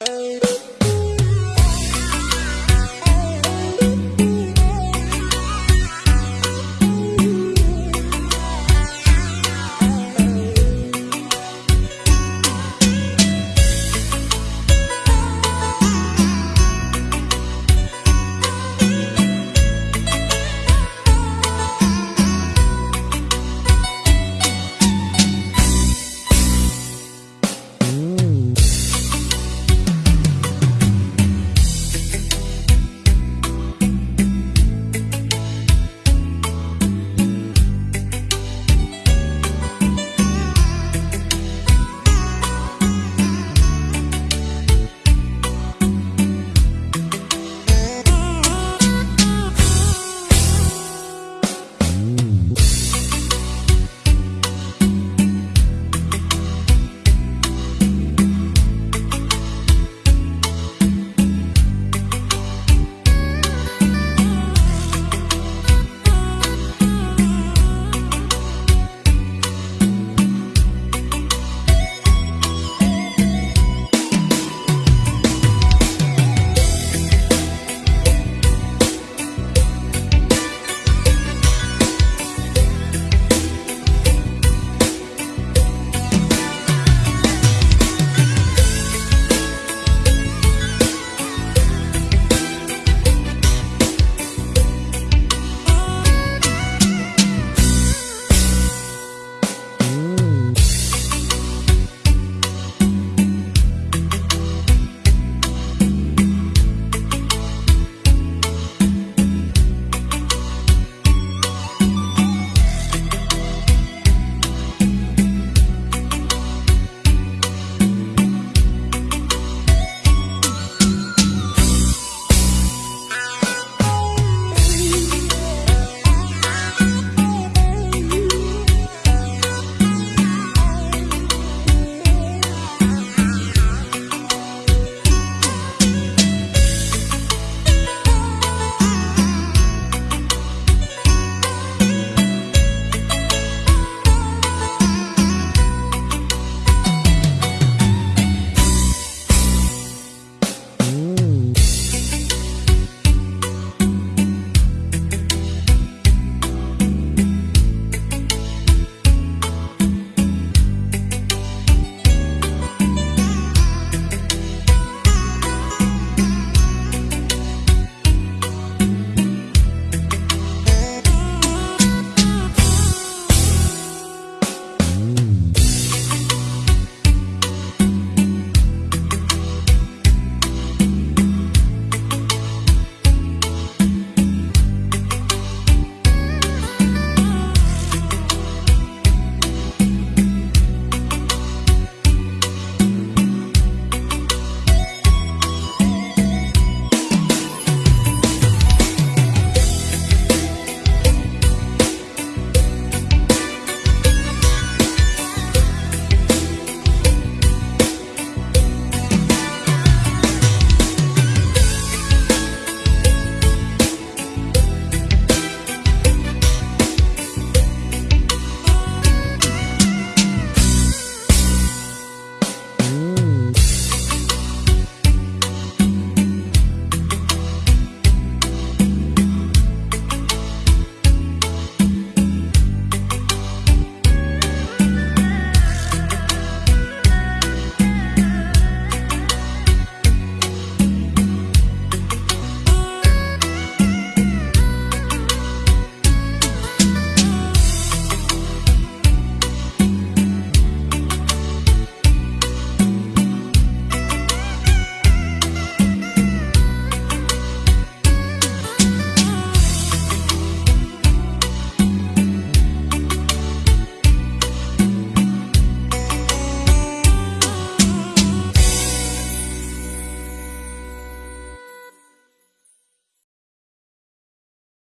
Oh.